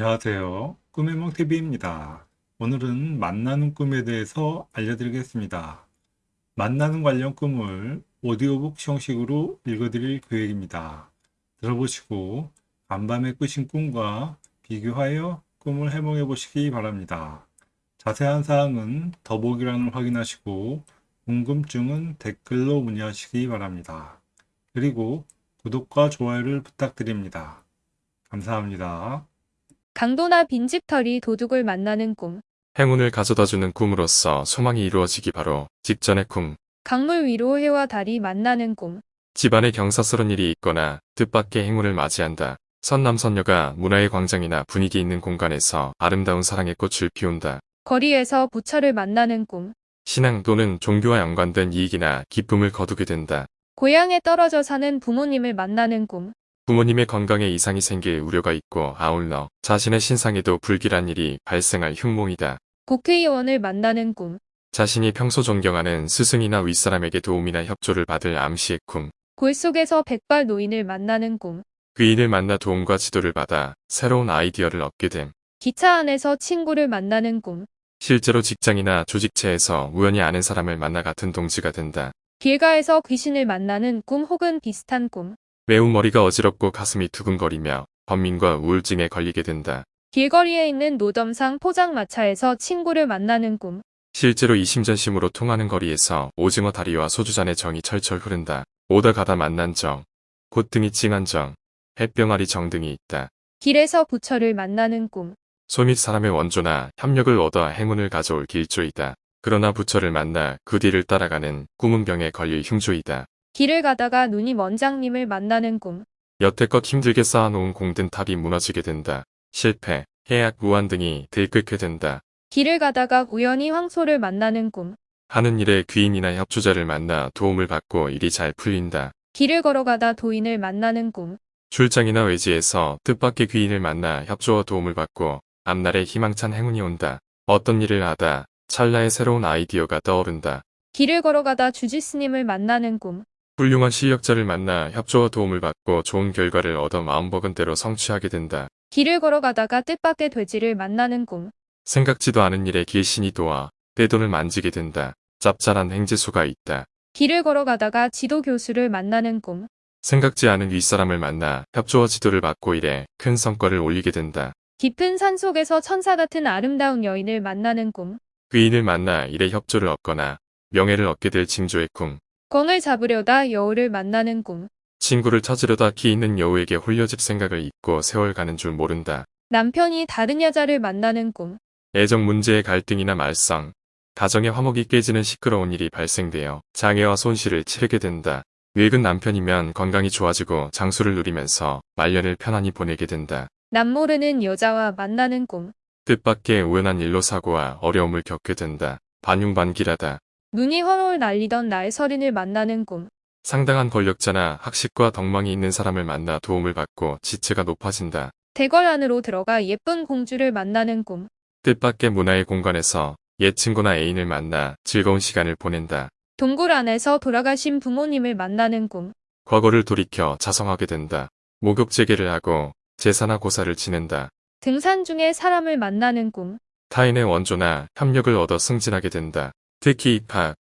안녕하세요. 꿈의 몽TV입니다. 오늘은 만나는 꿈에 대해서 알려드리겠습니다. 만나는 관련 꿈을 오디오북 형식으로 읽어드릴 계획입니다. 들어보시고 간밤에 꾸신 꿈과 비교하여 꿈을 해몽해 보시기 바랍니다. 자세한 사항은 더보기란을 확인하시고 궁금증은 댓글로 문의하시기 바랍니다. 그리고 구독과 좋아요를 부탁드립니다. 감사합니다. 강도나 빈집털이 도둑을 만나는 꿈. 행운을 가져다주는 꿈으로써 소망이 이루어지기 바로 직전의 꿈. 강물 위로 해와 달이 만나는 꿈. 집안에 경사스런 일이 있거나 뜻밖의 행운을 맞이한다. 선남선녀가 문화의 광장이나 분위기 있는 공간에서 아름다운 사랑의 꽃을 피운다. 거리에서 부처를 만나는 꿈. 신앙 또는 종교와 연관된 이익이나 기쁨을 거두게 된다. 고향에 떨어져 사는 부모님을 만나는 꿈. 부모님의 건강에 이상이 생길 우려가 있고 아울러 자신의 신상에도 불길한 일이 발생할 흉몽이다. 국회의원을 만나는 꿈. 자신이 평소 존경하는 스승이나 윗사람에게 도움이나 협조를 받을 암시의 꿈. 골 속에서 백발 노인을 만나는 꿈. 귀인을 만나 도움과 지도를 받아 새로운 아이디어를 얻게 됨. 기차 안에서 친구를 만나는 꿈. 실제로 직장이나 조직체에서 우연히 아는 사람을 만나 같은 동지가 된다. 길가에서 귀신을 만나는 꿈 혹은 비슷한 꿈. 매우 머리가 어지럽고 가슴이 두근거리며 번민과 우울증에 걸리게 된다. 길거리에 있는 노점상 포장마차에서 친구를 만나는 꿈. 실제로 이심전심으로 통하는 거리에서 오징어 다리와 소주잔의 정이 철철 흐른다. 오다 가다 만난 정, 콧등이 찡한 정, 햇병아리 정 등이 있다. 길에서 부처를 만나는 꿈. 소밑 사람의 원조나 협력을 얻어 행운을 가져올 길조이다. 그러나 부처를 만나 그 뒤를 따라가는 꿈은 병에 걸릴 흉조이다. 길을 가다가 눈이 원장님을 만나는 꿈. 여태껏 힘들게 쌓아놓은 공든 탑이 무너지게 된다. 실패, 해악, 무한 등이 들끓게 된다. 길을 가다가 우연히 황소를 만나는 꿈. 하는 일에 귀인이나 협조자를 만나 도움을 받고 일이 잘 풀린다. 길을 걸어가다 도인을 만나는 꿈. 출장이나 외지에서 뜻밖의 귀인을 만나 협조와 도움을 받고 앞날에 희망찬 행운이 온다. 어떤 일을 하다 찰나의 새로운 아이디어가 떠오른다. 길을 걸어가다 주지스님을 만나는 꿈. 훌륭한 실력자를 만나 협조와 도움을 받고 좋은 결과를 얻어 마음먹은 대로 성취하게 된다. 길을 걸어가다가 뜻밖의 돼지를 만나는 꿈. 생각지도 않은 일에 길신이 도와 떼돈을 만지게 된다. 짭짤한 행지수가 있다. 길을 걸어가다가 지도 교수를 만나는 꿈. 생각지 않은 윗사람을 만나 협조와 지도를 받고 일에 큰 성과를 올리게 된다. 깊은 산 속에서 천사 같은 아름다운 여인을 만나는 꿈. 귀인을 만나 일에 협조를 얻거나 명예를 얻게 될 징조의 꿈. 꿩을 잡으려다 여우를 만나는 꿈. 친구를 찾으려다 키 있는 여우에게 홀려질 생각을 잊고 세월 가는 줄 모른다. 남편이 다른 여자를 만나는 꿈. 애정 문제의 갈등이나 말썽, 가정의 화목이 깨지는 시끄러운 일이 발생되어 장애와 손실을 치르게 된다. 늙은 남편이면 건강이 좋아지고 장수를 누리면서 말년을 편안히 보내게 된다. 남모르는 여자와 만나는 꿈. 뜻밖의 우연한 일로 사고와 어려움을 겪게 된다. 반용반기라다. 눈이 훨훨 날리던 나의 서린을 만나는 꿈. 상당한 권력자나 학식과 덕망이 있는 사람을 만나 도움을 받고 지체가 높아진다. 대궐 안으로 들어가 예쁜 공주를 만나는 꿈. 뜻밖의 문화의 공간에서 옛 친구나 애인을 만나 즐거운 시간을 보낸다. 동굴 안에서 돌아가신 부모님을 만나는 꿈. 과거를 돌이켜 자성하게 된다. 목욕제계를 하고 제사나 고사를 지낸다. 등산 중에 사람을 만나는 꿈. 타인의 원조나 협력을 얻어 승진하게 된다. 특히 입학,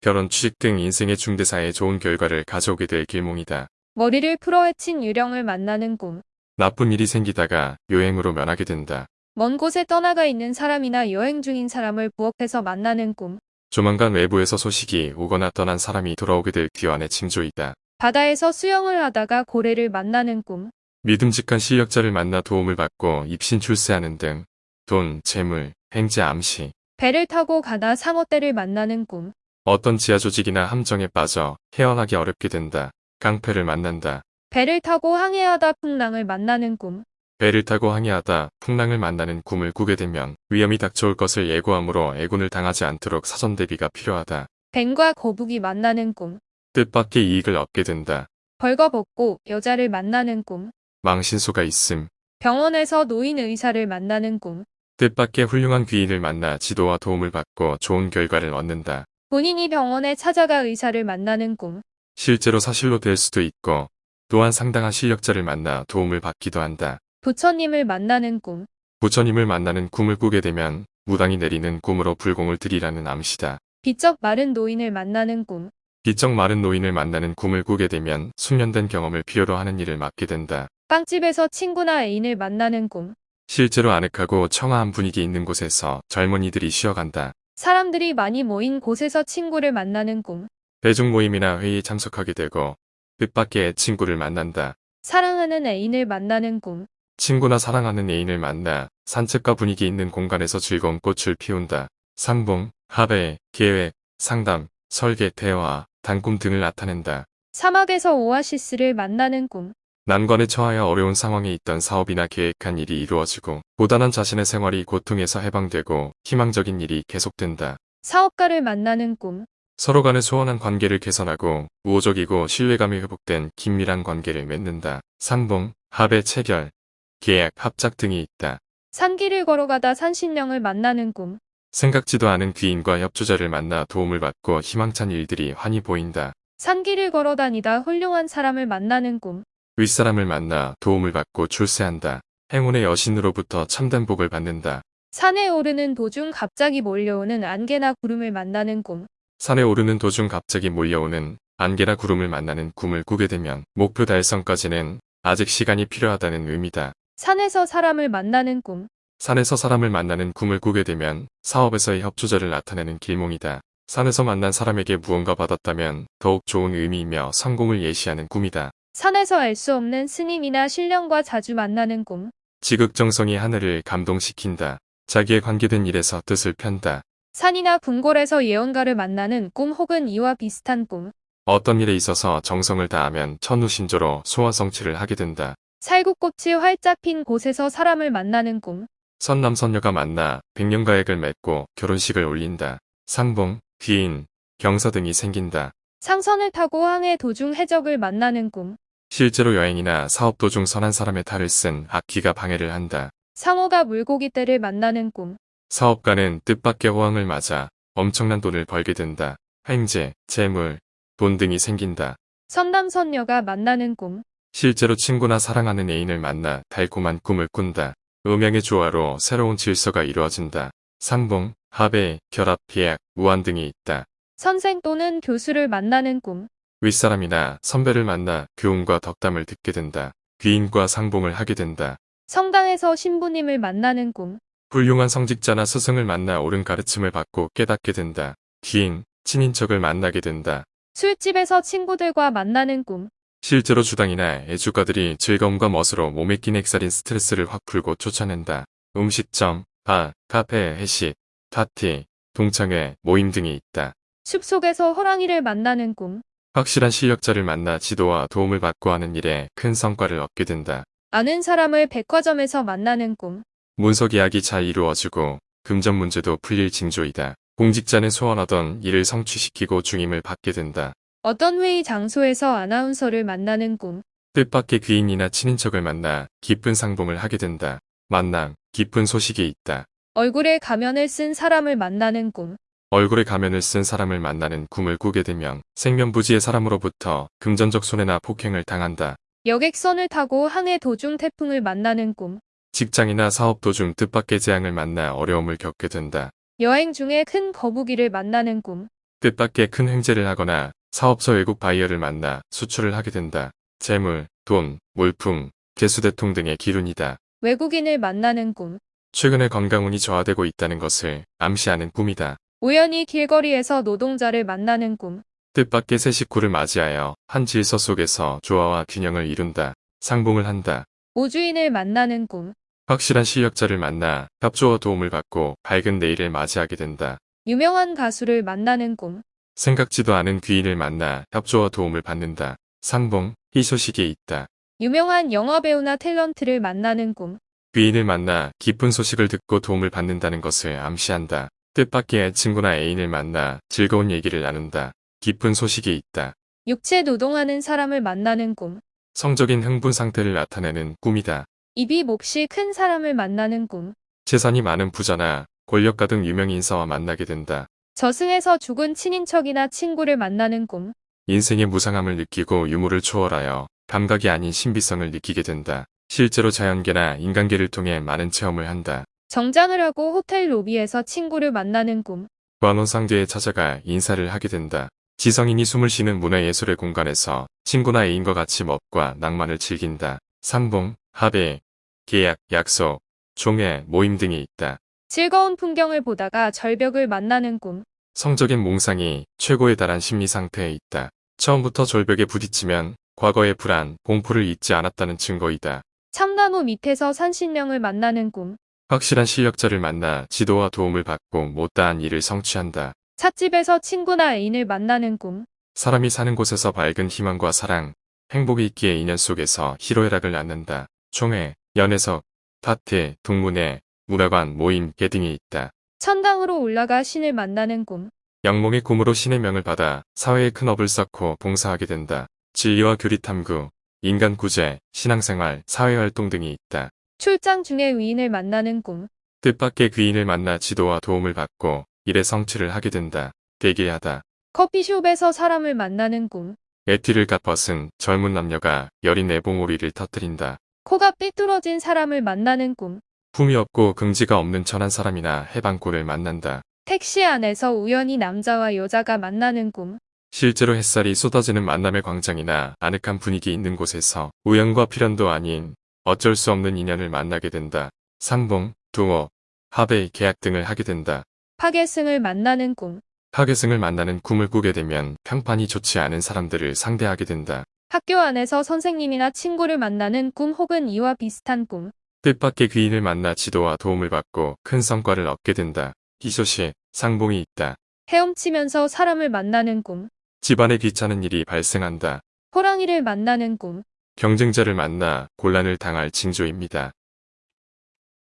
결혼, 취직 등 인생의 중대사에 좋은 결과를 가져오게 될 길몽이다. 머리를 풀어헤친 유령을 만나는 꿈. 나쁜 일이 생기다가 요행으로 면하게 된다. 먼 곳에 떠나가 있는 사람이나 여행 중인 사람을 부엌에서 만나는 꿈. 조만간 외부에서 소식이 오거나 떠난 사람이 돌아오게 될 귀환의 징조이다. 바다에서 수영을 하다가 고래를 만나는 꿈. 믿음직한 실력자를 만나 도움을 받고 입신 출세하는 등 돈, 재물, 행제 암시, 배를 타고 가다 상어떼를 만나는 꿈. 어떤 지하 조직이나 함정에 빠져 헤어나기 어렵게 된다. 깡패를 만난다. 배를 타고 항해하다 풍랑을 만나는 꿈. 배를 타고 항해하다 풍랑을 만나는 꿈을 꾸게 되면 위험이 닥쳐올 것을 예고함으로 애군을 당하지 않도록 사전 대비가 필요하다. 뱀과 거북이 만나는 꿈. 뜻밖의 이익을 얻게 된다. 벌거벗고 여자를 만나는 꿈. 망신수가 있음. 병원에서 노인 의사를 만나는 꿈. 뜻밖의 훌륭한 귀인을 만나 지도와 도움을 받고 좋은 결과를 얻는다. 본인이 병원에 찾아가 의사를 만나는 꿈. 실제로 사실로 될 수도 있고 또한 상당한 실력자를 만나 도움을 받기도 한다. 부처님을 만나는 꿈. 부처님을 만나는 꿈을 꾸게 되면 무당이 내리는 꿈으로 불공을 들이라는 암시다. 비쩍 마른 노인을 만나는 꿈. 비쩍 마른 노인을 만나는 꿈을 꾸게 되면 숙련된 경험을 필요로 하는 일을 맡게 된다. 빵집에서 친구나 애인을 만나는 꿈. 실제로 아늑하고 청아한 분위기 있는 곳에서 젊은이들이 쉬어간다. 사람들이 많이 모인 곳에서 친구를 만나는 꿈. 대중 모임이나 회의에 참석하게 되고 뜻밖의 친구를 만난다. 사랑하는 애인을 만나는 꿈. 친구나 사랑하는 애인을 만나 산책과 분위기 있는 공간에서 즐거운 꽃을 피운다. 상봉, 합의, 계획, 상담, 설계, 대화, 단꿈 등을 나타낸다. 사막에서 오아시스를 만나는 꿈. 난관에 처하여 어려운 상황에 있던 사업이나 계획한 일이 이루어지고 고단한 자신의 생활이 고통에서 해방되고 희망적인 일이 계속된다. 사업가를 만나는 꿈. 서로 간의 소원한 관계를 개선하고 우호적이고 신뢰감이 회복된 긴밀한 관계를 맺는다. 상봉, 합의 체결, 계약, 합작 등이 있다. 산길을 걸어가다 산신령을 만나는 꿈. 생각지도 않은 귀인과 협조자를 만나 도움을 받고 희망찬 일들이 환히 보인다. 산길을 걸어 다니다 훌륭한 사람을 만나는 꿈. 윗사람을 만나 도움을 받고 출세한다. 행운의 여신으로부터 참된 복을 받는다. 산에 오르는 도중 갑자기 몰려오는 안개나 구름을 만나는 꿈. 산에 오르는 도중 갑자기 몰려오는 안개나 구름을 만나는 꿈을 꾸게 되면 목표 달성까지는 아직 시간이 필요하다는 의미다. 산에서 사람을 만나는 꿈. 산에서 사람을 만나는 꿈을 꾸게 되면 사업에서의 협조자를 나타내는 길몽이다. 산에서 만난 사람에게 무언가 받았다면 더욱 좋은 의미이며 성공을 예시하는 꿈이다. 산에서 알 수 없는 스님이나 신령과 자주 만나는 꿈. 지극정성이 하늘을 감동시킨다. 자기에 관계된 일에서 뜻을 편다. 산이나 궁궐에서 예언가를 만나는 꿈 혹은 이와 비슷한 꿈. 어떤 일에 있어서 정성을 다하면 천우신조로 소화성취를 하게 된다. 살구꽃이 활짝 핀 곳에서 사람을 만나는 꿈. 선남선녀가 만나 백년가액을 맺고 결혼식을 올린다. 상봉, 귀인, 경서 등이 생긴다. 상선을 타고 항해 도중 해적을 만나는 꿈. 실제로 여행이나 사업 도중 선한 사람의 탈을 쓴 악기가 방해를 한다. 상어가 물고기 떼를 만나는 꿈. 사업가는 뜻밖의 호황을 맞아 엄청난 돈을 벌게 된다. 횡재, 재물, 돈 등이 생긴다. 선남선녀가 만나는 꿈. 실제로 친구나 사랑하는 애인을 만나 달콤한 꿈을 꾼다. 음양의 조화로 새로운 질서가 이루어진다. 상봉, 합의, 결합, 계약, 무한 등이 있다. 선생 또는 교수를 만나는 꿈. 윗사람이나 선배를 만나 교훈과 덕담을 듣게 된다. 귀인과 상봉을 하게 된다. 성당에서 신부님을 만나는 꿈. 훌륭한 성직자나 스승을 만나 옳은 가르침을 받고 깨닫게 된다. 귀인, 친인척을 만나게 된다. 술집에서 친구들과 만나는 꿈. 실제로 주당이나 애주가들이 즐거움과 멋으로 몸에 낀 액살인 스트레스를 확 풀고 쫓아낸다. 음식점, 바, 카페, 회식, 파티, 동창회, 모임 등이 있다. 숲속에서 호랑이를 만나는 꿈. 확실한 실력자를 만나 지도와 도움을 받고 하는 일에 큰 성과를 얻게 된다. 아는 사람을 백화점에서 만나는 꿈. 문서 계약이 잘 이루어지고 금전 문제도 풀릴 징조이다. 공직자는 소원하던 일을 성취시키고 중임을 받게 된다. 어떤 회의 장소에서 아나운서를 만나는 꿈. 뜻밖의 귀인이나 친인척을 만나 기쁜 상봉을 하게 된다. 만남, 기쁜 소식이 있다. 얼굴에 가면을 쓴 사람을 만나는 꿈. 얼굴에 가면을 쓴 사람을 만나는 꿈을 꾸게 되면 생면부지의 사람으로부터 금전적 손해나 폭행을 당한다. 여객선을 타고 항해 도중 태풍을 만나는 꿈. 직장이나 사업 도중 뜻밖의 재앙을 만나 어려움을 겪게 된다. 여행 중에 큰 거북이를 만나는 꿈. 뜻밖의 큰 횡재를 하거나 사업상 외국 바이어를 만나 수출을 하게 된다. 재물, 돈, 물품, 재수대통 등의 기운이다. 외국인을 만나는 꿈. 최근에 건강운이 저하되고 있다는 것을 암시하는 꿈이다. 우연히 길거리에서 노동자를 만나는 꿈. 뜻밖의 새 식구를 맞이하여 한 질서 속에서 조화와 균형을 이룬다. 상봉을 한다. 우주인을 만나는 꿈. 확실한 실력자를 만나 협조와 도움을 받고 밝은 내일을 맞이하게 된다. 유명한 가수를 만나는 꿈. 생각지도 않은 귀인을 만나 협조와 도움을 받는다. 상봉, 희소식이 있다. 유명한 영화배우나 탤런트를 만나는 꿈. 귀인을 만나 기쁜 소식을 듣고 도움을 받는다는 것을 암시한다. 뜻밖의 친구나 애인을 만나 즐거운 얘기를 나눈다. 기쁜 소식이 있다. 육체 노동하는 사람을 만나는 꿈. 성적인 흥분 상태를 나타내는 꿈이다. 입이 몫이 큰 사람을 만나는 꿈. 재산이 많은 부자나 권력가 등 유명 인사와 만나게 된다. 저승에서 죽은 친인척이나 친구를 만나는 꿈. 인생의 무상함을 느끼고 유무를 초월하여 감각이 아닌 신비성을 느끼게 된다. 실제로 자연계나 인간계를 통해 많은 체험을 한다. 정장을 하고 호텔 로비에서 친구를 만나는 꿈. 관혼상대에 찾아가 인사를 하게 된다. 지성인이 숨을 쉬는 문화예술의 공간에서 친구나 애인과 같이 멋과 낭만을 즐긴다. 상봉, 합의, 계약, 약속, 종회, 모임 등이 있다. 즐거운 풍경을 보다가 절벽을 만나는 꿈. 성적인 몽상이 최고에 달한 심리 상태에 있다. 처음부터 절벽에 부딪히면 과거의 불안, 공포를 잊지 않았다는 증거이다. 참나무 밑에서 산신령을 만나는 꿈. 확실한 실력자를 만나 지도와 도움을 받고 못다한 일을 성취한다. 찻집에서 친구나 애인을 만나는 꿈. 사람이 사는 곳에서 밝은 희망과 사랑, 행복이 있기에 인연 속에서 희로애락을 낳는다. 총회, 연애석, 파티, 동문회, 문화관, 모임, 개 등이 있다. 천당으로 올라가 신을 만나는 꿈. 영몽의 꿈으로 신의 명을 받아 사회에 큰 업을 쌓고 봉사하게 된다. 진리와 교리 탐구, 인간 구제, 신앙생활, 사회활동 등이 있다. 출장 중에 의인을 만나는 꿈. 뜻밖의 귀인을 만나 지도와 도움을 받고 일의 성취를 하게 된다. 대개하다. 커피숍에서 사람을 만나는 꿈. 에티를 갓벗은 젊은 남녀가 여린 애봉오리를 터뜨린다. 코가 삐뚤어진 사람을 만나는 꿈. 품이 없고 긍지가 없는 천한 사람이나 해방골을 만난다. 택시 안에서 우연히 남자와 여자가 만나는 꿈. 실제로 햇살이 쏟아지는 만남의 광장이나 아늑한 분위기 있는 곳에서 우연과 필연도 아닌 어쩔 수 없는 인연을 만나게 된다. 상봉, 두어, 합의, 계약 등을 하게 된다. 파괴승을 만나는 꿈. 하계승을 만나는 꿈을 꾸게 되면 평판이 좋지 않은 사람들을 상대하게 된다. 학교 안에서 선생님이나 친구를 만나는 꿈 혹은 이와 비슷한 꿈. 뜻밖의 귀인을 만나 지도와 도움을 받고 큰 성과를 얻게 된다. 기소시, 상봉이 있다. 헤엄치면서 사람을 만나는 꿈. 집안에 귀찮은 일이 발생한다. 호랑이를 만나는 꿈. 경쟁자를 만나 곤란을 당할 징조입니다.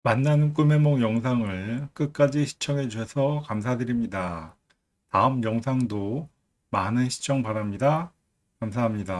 만나는 꿈의 몽 영상을 끝까지 시청해 주셔서 감사드립니다. 다음 영상도 많은 시청 바랍니다. 감사합니다.